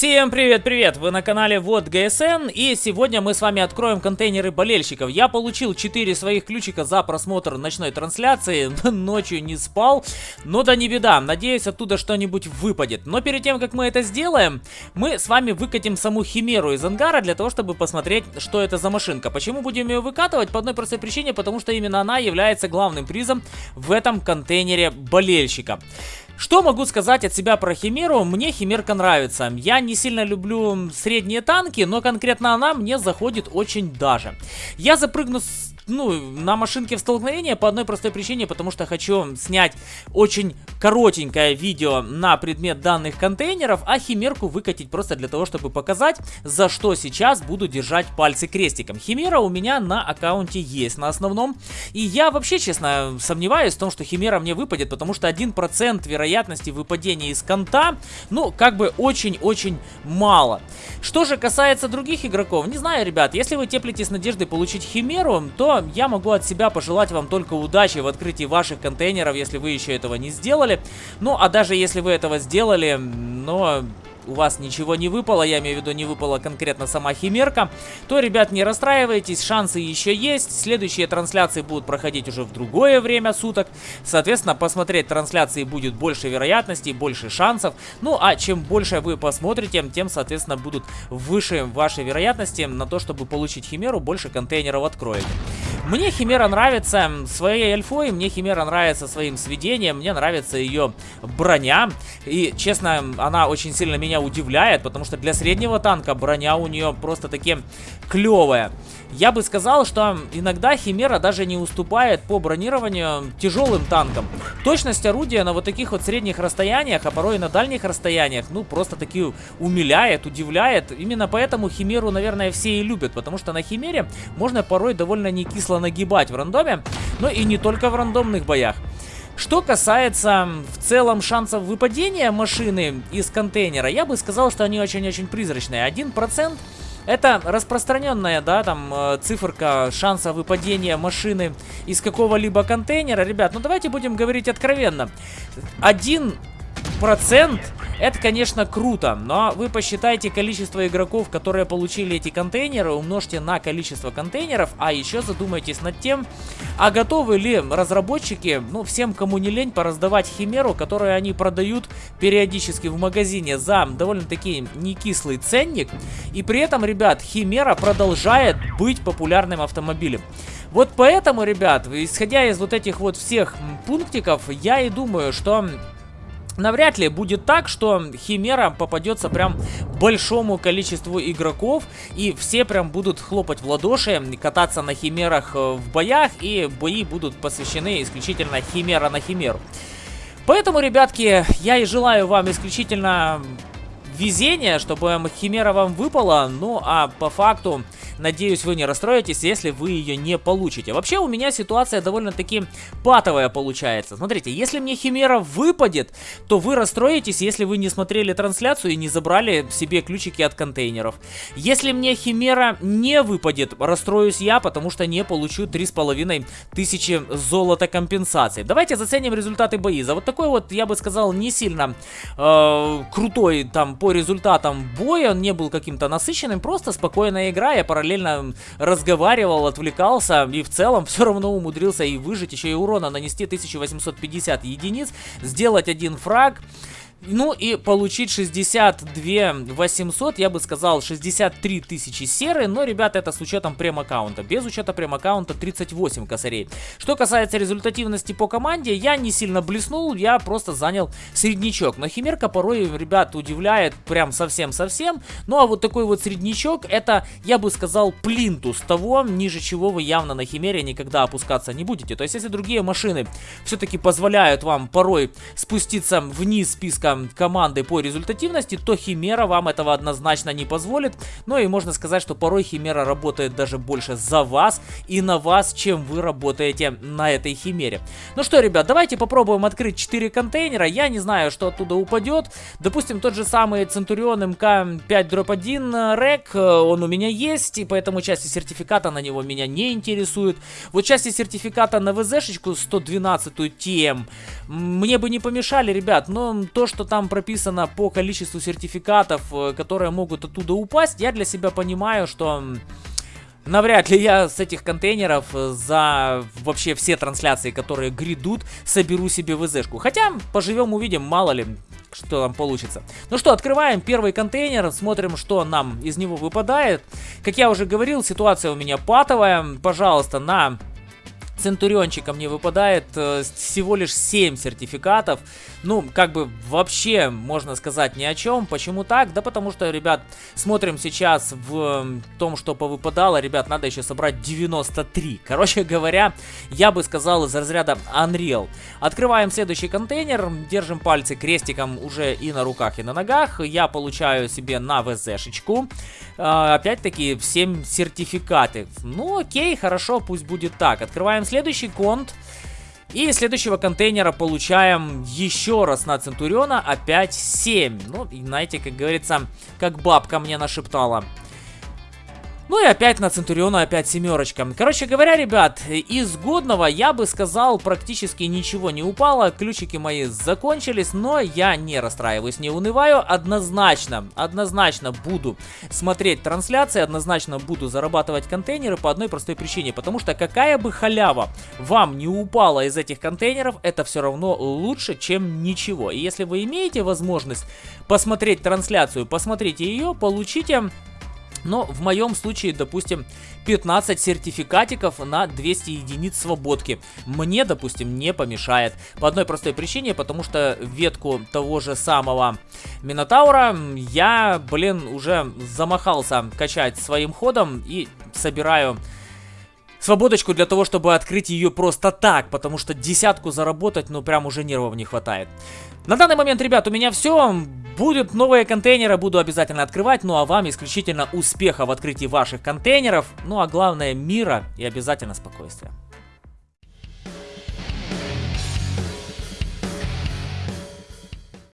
Всем привет-привет! Вы на канале Вот ГСН и сегодня мы с вами откроем контейнеры болельщиков. Я получил 4 своих ключика за просмотр ночной трансляции, ночью не спал, но да не беда, надеюсь оттуда что-нибудь выпадет. Но перед тем как мы это сделаем, мы с вами выкатим саму Химеру из ангара для того, чтобы посмотреть, что это за машинка. Почему будем ее выкатывать? По одной простой причине, потому что именно она является главным призом в этом контейнере болельщика. Что могу сказать от себя про Химеру? Мне Химерка нравится. Я не сильно люблю средние танки, но конкретно она мне заходит очень даже. Я запрыгну с ну, на машинке в столкновение по одной простой причине, потому что хочу снять очень коротенькое видео на предмет данных контейнеров, а химерку выкатить просто для того, чтобы показать, за что сейчас буду держать пальцы крестиком. Химера у меня на аккаунте есть на основном, и я вообще, честно, сомневаюсь в том, что химера мне выпадет, потому что 1% вероятности выпадения из конта, ну, как бы очень-очень мало. Что же касается других игроков, не знаю, ребят, если вы теплитесь надеждой получить химеру, то я могу от себя пожелать вам только удачи в открытии ваших контейнеров, если вы еще этого не сделали. Ну, а даже если вы этого сделали, но у вас ничего не выпало, я имею в виду не выпала конкретно сама химерка, то, ребят, не расстраивайтесь, шансы еще есть. Следующие трансляции будут проходить уже в другое время суток. Соответственно, посмотреть трансляции будет больше вероятностей, больше шансов. Ну, а чем больше вы посмотрите, тем, соответственно, будут выше ваши вероятности на то, чтобы получить химеру, больше контейнеров откроете. Мне Химера нравится своей альфой, мне Химера нравится своим сведением, мне нравится ее броня. И, честно, она очень сильно меня удивляет, потому что для среднего танка броня у нее просто таки клевая. Я бы сказал, что иногда Химера даже не уступает по бронированию тяжелым танкам. Точность орудия на вот таких вот средних расстояниях, а порой и на дальних расстояниях, ну, просто таки умиляет, удивляет. Именно поэтому Химеру, наверное, все и любят, потому что на Химере можно порой довольно не кисло нагибать в рандоме, но и не только в рандомных боях. Что касается в целом шансов выпадения машины из контейнера, я бы сказал, что они очень-очень призрачные. 1% это распространенная, да, там, э, циферка шанса выпадения машины из какого-либо контейнера. Ребят, ну давайте будем говорить откровенно. Один процент это, конечно, круто, но вы посчитайте количество игроков, которые получили эти контейнеры, умножьте на количество контейнеров, а еще задумайтесь над тем, а готовы ли разработчики, ну, всем, кому не лень, пораздавать химеру, которую они продают периодически в магазине за довольно-таки некислый ценник, и при этом, ребят, химера продолжает быть популярным автомобилем. Вот поэтому, ребят, исходя из вот этих вот всех пунктиков, я и думаю, что Навряд ли будет так, что Химера попадется прям большому количеству игроков, и все прям будут хлопать в ладоши, кататься на Химерах э, в боях, и бои будут посвящены исключительно Химера на Химеру. Поэтому, ребятки, я и желаю вам исключительно везения, чтобы Химера вам выпала, ну а по факту Надеюсь, вы не расстроитесь, если вы ее не получите. Вообще, у меня ситуация довольно-таки патовая получается. Смотрите, если мне Химера выпадет, то вы расстроитесь, если вы не смотрели трансляцию и не забрали себе ключики от контейнеров. Если мне Химера не выпадет, расстроюсь я, потому что не получу 3,5 тысячи золота компенсации. Давайте заценим результаты бои. За вот такой вот, я бы сказал, не сильно э, крутой там по результатам боя, он не был каким-то насыщенным, просто спокойная игра, я параллельно параллельно разговаривал, отвлекался и в целом все равно умудрился и выжить, еще и урона нанести 1850 единиц, сделать один фраг. Ну и получить 62 800, я бы сказал 63 тысячи серы, но, ребята, это с учетом прем-аккаунта. Без учета прем-аккаунта 38 косарей. Что касается результативности по команде, я не сильно блеснул, я просто занял среднячок. Но Химерка порой, ребят, удивляет прям совсем-совсем. Ну а вот такой вот среднячок, это, я бы сказал, плинтус того, ниже чего вы явно на Химере никогда опускаться не будете. То есть, если другие машины все-таки позволяют вам порой спуститься вниз списка команды по результативности, то Химера вам этого однозначно не позволит. Ну и можно сказать, что порой Химера работает даже больше за вас и на вас, чем вы работаете на этой Химере. Ну что, ребят, давайте попробуем открыть 4 контейнера. Я не знаю, что оттуда упадет. Допустим, тот же самый Центурион МК-5-1 РЭК, он у меня есть, и поэтому части сертификата на него меня не интересует. Вот части сертификата на ВЗ-шечку 112 TM мне бы не помешали, ребят, но то, что там прописано по количеству сертификатов, э, которые могут оттуда упасть, я для себя понимаю, что... Навряд ли я с этих контейнеров э, за вообще все трансляции, которые грядут, соберу себе ВЗшку. Хотя, поживем увидим, мало ли, что там получится. Ну что, открываем первый контейнер, смотрим, что нам из него выпадает. Как я уже говорил, ситуация у меня патовая. Пожалуйста, на Центуриончика мне выпадает э, всего лишь 7 сертификатов. Ну, как бы вообще можно сказать ни о чем. Почему так? Да потому что, ребят, смотрим сейчас в том, что повыпадало. Ребят, надо еще собрать 93. Короче говоря, я бы сказал из разряда Unreal. Открываем следующий контейнер. Держим пальцы крестиком уже и на руках, и на ногах. Я получаю себе на ВЗшечку. Э, Опять-таки, 7 сертификаты. Ну, окей, хорошо, пусть будет так. Открываем следующий конт. И из следующего контейнера получаем еще раз на Центуриона опять 7. Ну, знаете, как говорится, как бабка мне нашептала. Ну и опять на Центуриона опять семерочка. Короче говоря, ребят, из годного я бы сказал практически ничего не упало. Ключики мои закончились, но я не расстраиваюсь, не унываю. Однозначно, однозначно буду смотреть трансляции, однозначно буду зарабатывать контейнеры по одной простой причине. Потому что какая бы халява вам не упала из этих контейнеров, это все равно лучше, чем ничего. И если вы имеете возможность посмотреть трансляцию, посмотрите ее, получите но в моем случае, допустим, 15 сертификатиков на 200 единиц свободки. Мне, допустим, не помешает. По одной простой причине, потому что ветку того же самого Минотаура я, блин, уже замахался качать своим ходом и собираю свободочку для того, чтобы открыть ее просто так, потому что десятку заработать, ну прям уже нервов не хватает. На данный момент, ребят, у меня все. Будут новые контейнеры, буду обязательно открывать. Ну а вам исключительно успеха в открытии ваших контейнеров. Ну а главное мира и обязательно спокойствия.